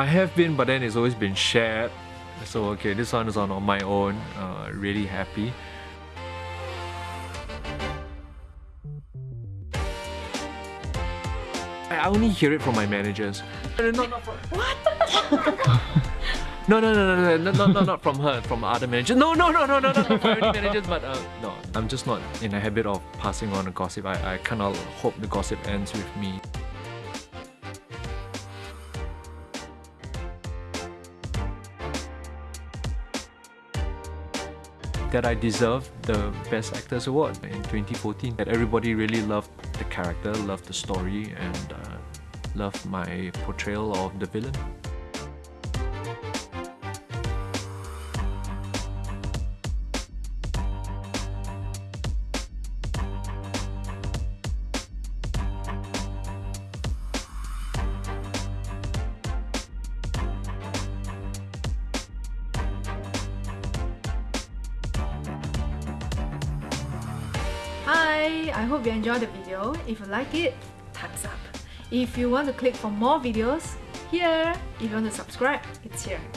I have been, but then it's always been shared. So okay, this one is on, on my own. Uh, really happy. I only hear it from my managers. No, no, not, from, what? no, no, no, no, no, no, not, not from her, from other managers. No, no, no, no, no, not from any managers, but uh, no, I'm just not in the habit of passing on the gossip. I, I kind of hope the gossip ends with me. That I deserved the Best Actors Award in 2014. That everybody really loved the character, loved the story, and uh, loved my portrayal of the villain. Hi, I hope you enjoyed the video. If you like it, thumbs up. If you want to click for more videos, here. If you want to subscribe, it's here.